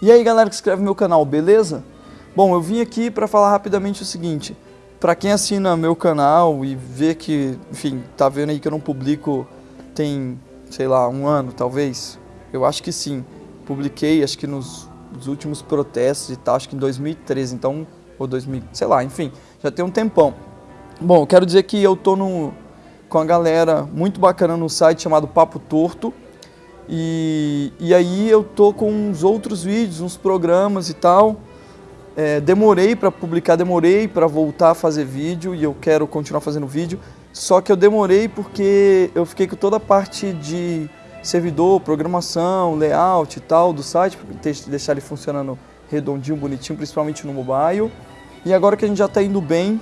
E aí galera que inscreve no meu canal, beleza? Bom, eu vim aqui para falar rapidamente o seguinte, para quem assina meu canal e vê que, enfim, tá vendo aí que eu não publico tem, sei lá, um ano talvez, eu acho que sim, publiquei acho que nos, nos últimos protestos e tal, acho que em 2013, então, ou 2000, sei lá, enfim, já tem um tempão. Bom, quero dizer que eu tô no, com a galera muito bacana no site chamado Papo Torto, e, e aí eu tô com uns outros vídeos, uns programas e tal. É, demorei para publicar, demorei para voltar a fazer vídeo e eu quero continuar fazendo vídeo. Só que eu demorei porque eu fiquei com toda a parte de servidor, programação, layout e tal do site, para deixar ele funcionando redondinho, bonitinho, principalmente no mobile. E agora que a gente já está indo bem,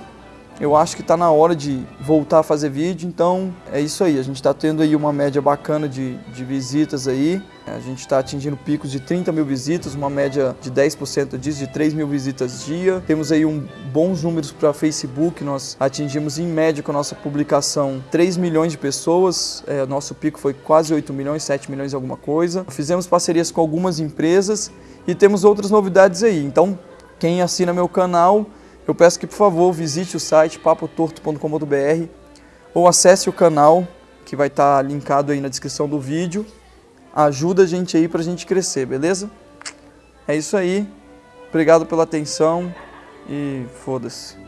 eu acho que está na hora de voltar a fazer vídeo, então é isso aí. A gente está tendo aí uma média bacana de, de visitas aí. A gente está atingindo picos de 30 mil visitas, uma média de 10% disso, de 3 mil visitas dia. Temos aí um, bons números para Facebook, nós atingimos em média com a nossa publicação 3 milhões de pessoas. É, nosso pico foi quase 8 milhões, 7 milhões alguma coisa. Fizemos parcerias com algumas empresas e temos outras novidades aí. Então, quem assina meu canal eu peço que, por favor, visite o site papotorto.com.br ou acesse o canal que vai estar linkado aí na descrição do vídeo. Ajuda a gente aí para a gente crescer, beleza? É isso aí. Obrigado pela atenção e foda-se.